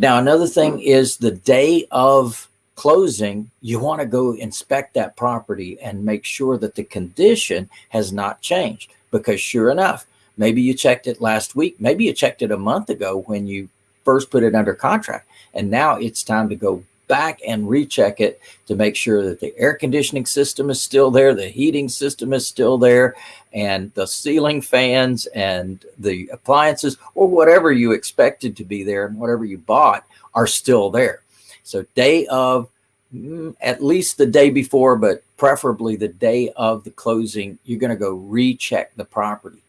Now, another thing is the day of closing, you want to go inspect that property and make sure that the condition has not changed. Because sure enough, maybe you checked it last week, maybe you checked it a month ago when you first put it under contract. And now it's time to go back and recheck it to make sure that the air conditioning system is still there, the heating system is still there, and the ceiling fans and the appliances or whatever you expected to be there and whatever you bought are still there. So day of, mm, at least the day before, but preferably the day of the closing, you're going to go recheck the property.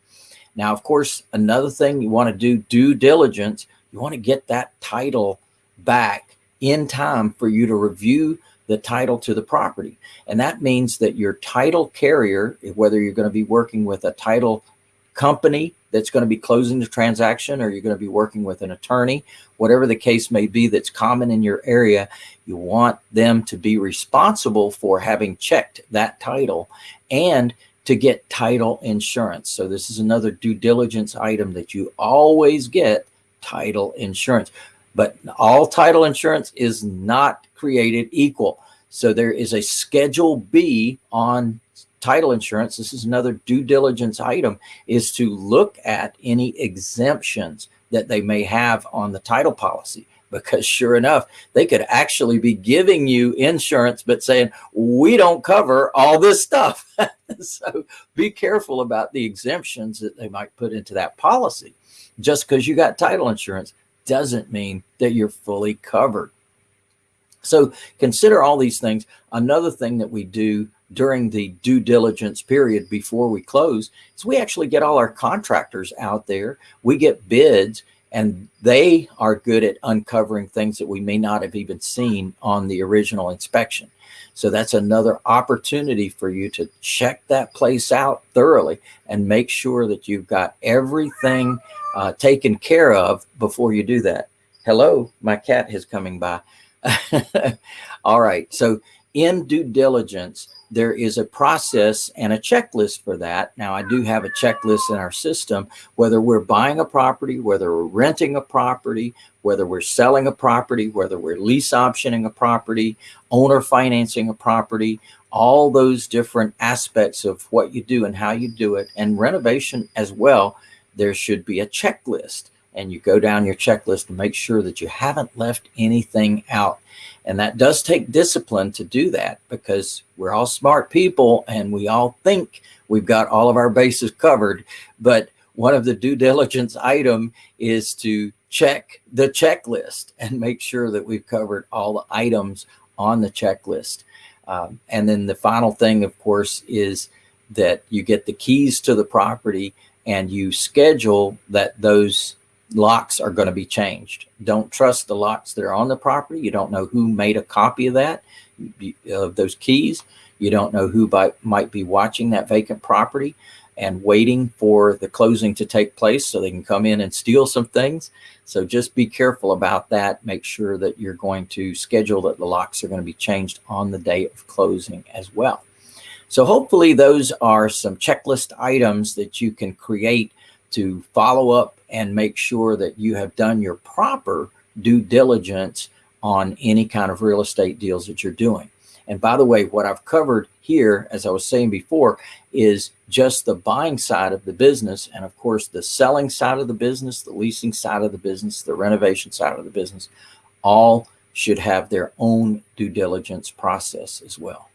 Now, of course, another thing you want to do due diligence, you want to get that title back in time for you to review the title to the property. And that means that your title carrier, whether you're going to be working with a title company that's going to be closing the transaction or you're going to be working with an attorney, whatever the case may be that's common in your area, you want them to be responsible for having checked that title and to get title insurance. So this is another due diligence item that you always get title insurance. But all title insurance is not created equal. So there is a schedule B on title insurance. This is another due diligence item is to look at any exemptions that they may have on the title policy because sure enough, they could actually be giving you insurance, but saying, we don't cover all this stuff. so be careful about the exemptions that they might put into that policy. Just because you got title insurance doesn't mean that you're fully covered. So consider all these things. Another thing that we do during the due diligence period before we close is we actually get all our contractors out there. We get bids and they are good at uncovering things that we may not have even seen on the original inspection. So that's another opportunity for you to check that place out thoroughly and make sure that you've got everything uh, taken care of before you do that. Hello, my cat is coming by. All right. So in due diligence, there is a process and a checklist for that. Now, I do have a checklist in our system, whether we're buying a property, whether we're renting a property, whether we're selling a property, whether we're lease optioning a property, owner financing a property, all those different aspects of what you do and how you do it, and renovation as well, there should be a checklist and you go down your checklist and make sure that you haven't left anything out. And that does take discipline to do that because we're all smart people and we all think we've got all of our bases covered. But one of the due diligence item is to check the checklist and make sure that we've covered all the items on the checklist. Um, and then the final thing, of course, is that you get the keys to the property and you schedule that those locks are going to be changed. Don't trust the locks that are on the property. You don't know who made a copy of that, of those keys. You don't know who by, might be watching that vacant property and waiting for the closing to take place so they can come in and steal some things. So just be careful about that. Make sure that you're going to schedule that the locks are going to be changed on the day of closing as well. So hopefully those are some checklist items that you can create to follow up and make sure that you have done your proper due diligence on any kind of real estate deals that you're doing. And by the way, what I've covered here, as I was saying before, is just the buying side of the business. And of course, the selling side of the business, the leasing side of the business, the renovation side of the business, all should have their own due diligence process as well.